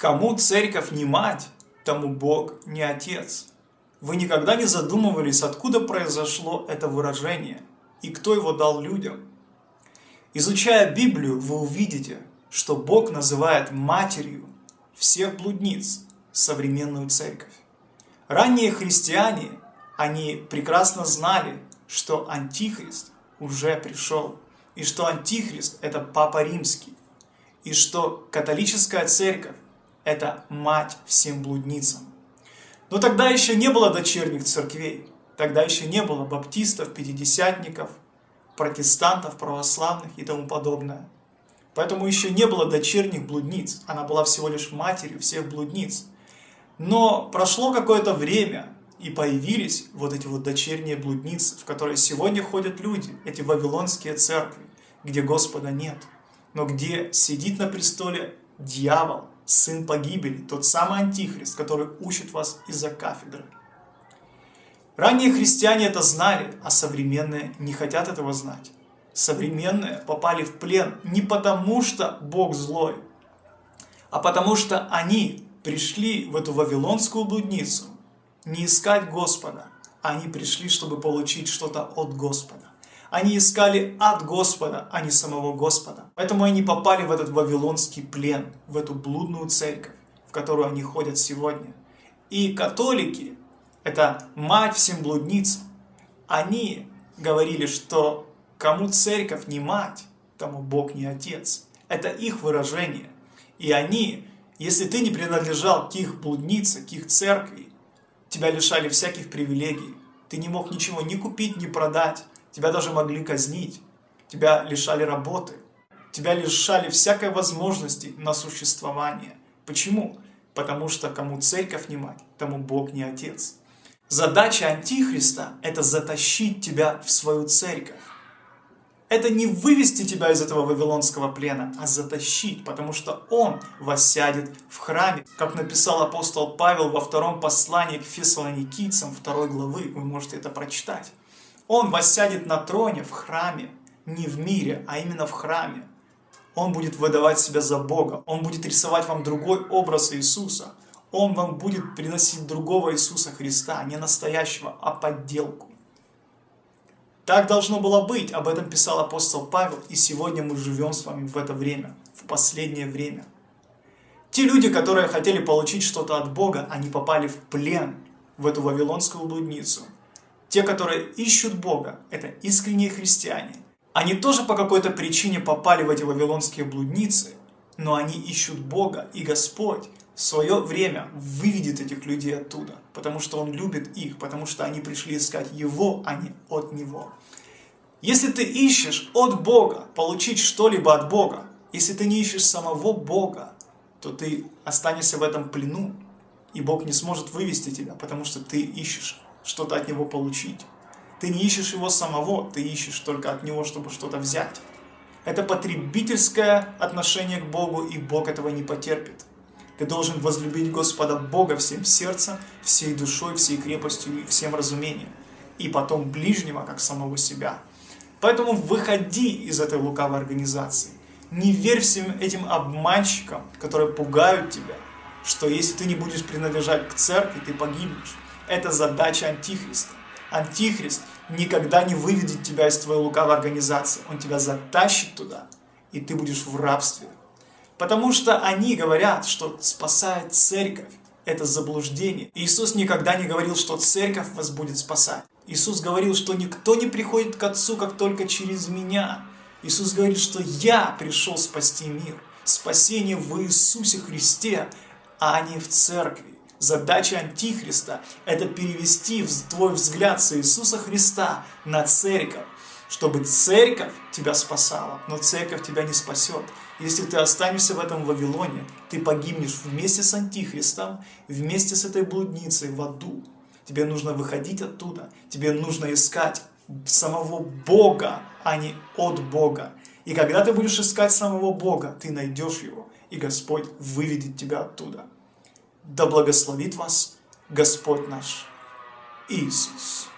Кому церковь не мать, тому Бог не отец. Вы никогда не задумывались, откуда произошло это выражение и кто его дал людям? Изучая Библию, вы увидите, что Бог называет матерью всех блудниц современную церковь. Ранние христиане, они прекрасно знали, что Антихрист уже пришел, и что Антихрист – это Папа Римский, и что католическая церковь – это мать всем блудницам. Но тогда еще не было дочерних церквей, тогда еще не было баптистов, пятидесятников, протестантов, православных и тому подобное. Поэтому еще не было дочерних блудниц, она была всего лишь матерью всех блудниц. Но прошло какое-то время, и появились вот эти вот дочерние блудницы, в которые сегодня ходят люди, эти вавилонские церкви, где Господа нет, но где сидит на престоле дьявол, сын погибели, тот самый антихрист, который учит вас из-за кафедры. Ранние христиане это знали, а современные не хотят этого знать. Современные попали в плен не потому, что Бог злой, а потому что они пришли в эту вавилонскую блудницу не искать Господа, они пришли, чтобы получить что-то от Господа. Они искали от Господа, а не самого Господа. Поэтому они попали в этот вавилонский плен, в эту блудную церковь, в которую они ходят сегодня. И католики, это мать всем блудницам, они говорили, что кому церковь не мать, тому Бог не отец. Это их выражение. И они, если ты не принадлежал к их блуднице, к их церкви, тебя лишали всяких привилегий. Ты не мог ничего ни купить, ни продать. Тебя даже могли казнить, тебя лишали работы, тебя лишали всякой возможности на существование. Почему? Потому что кому церковь не мать, тому Бог не отец. Задача Антихриста – это затащить тебя в свою церковь. Это не вывести тебя из этого вавилонского плена, а затащить, потому что Он воссядет в храме. Как написал апостол Павел во втором послании к фессалоникийцам второй главы, вы можете это прочитать. Он воссядет на троне в храме, не в мире, а именно в храме. Он будет выдавать себя за Бога, Он будет рисовать вам другой образ Иисуса. Он вам будет приносить другого Иисуса Христа, не настоящего, а подделку. Так должно было быть, об этом писал апостол Павел, и сегодня мы живем с вами в это время, в последнее время. Те люди, которые хотели получить что-то от Бога, они попали в плен, в эту вавилонскую блудницу – те, которые ищут Бога, это искренние христиане. Они тоже по какой-то причине попали в эти вавилонские блудницы, но они ищут Бога, и Господь в свое время выведет этих людей оттуда, потому что Он любит их, потому что они пришли искать Его, а не от Него. Если ты ищешь от Бога получить что-либо от Бога, если ты не ищешь самого Бога, то ты останешься в этом плену, и Бог не сможет вывести тебя, потому что ты ищешь что-то от него получить. Ты не ищешь его самого, ты ищешь только от него, чтобы что-то взять. Это потребительское отношение к Богу, и Бог этого не потерпит. Ты должен возлюбить Господа Бога всем сердцем, всей душой, всей крепостью и всем разумением. И потом ближнего, как самого себя. Поэтому выходи из этой лукавой организации. Не верь всем этим обманщикам, которые пугают тебя, что если ты не будешь принадлежать к церкви, ты погибнешь. Это задача Антихриста. Антихрист никогда не выведет тебя из твоей лукавой организации. Он тебя затащит туда, и ты будешь в рабстве. Потому что они говорят, что спасает церковь. Это заблуждение. Иисус никогда не говорил, что церковь вас будет спасать. Иисус говорил, что никто не приходит к Отцу, как только через меня. Иисус говорит, что я пришел спасти мир. Спасение в Иисусе Христе, а не в церкви. Задача Антихриста – это перевести твой взгляд с Иисуса Христа на церковь, чтобы церковь тебя спасала, но церковь тебя не спасет. Если ты останешься в этом Вавилоне, ты погибнешь вместе с Антихристом, вместе с этой блудницей в аду. Тебе нужно выходить оттуда, тебе нужно искать самого Бога, а не от Бога. И когда ты будешь искать самого Бога, ты найдешь его, и Господь выведет тебя оттуда. Да благословит вас Господь наш Иисус.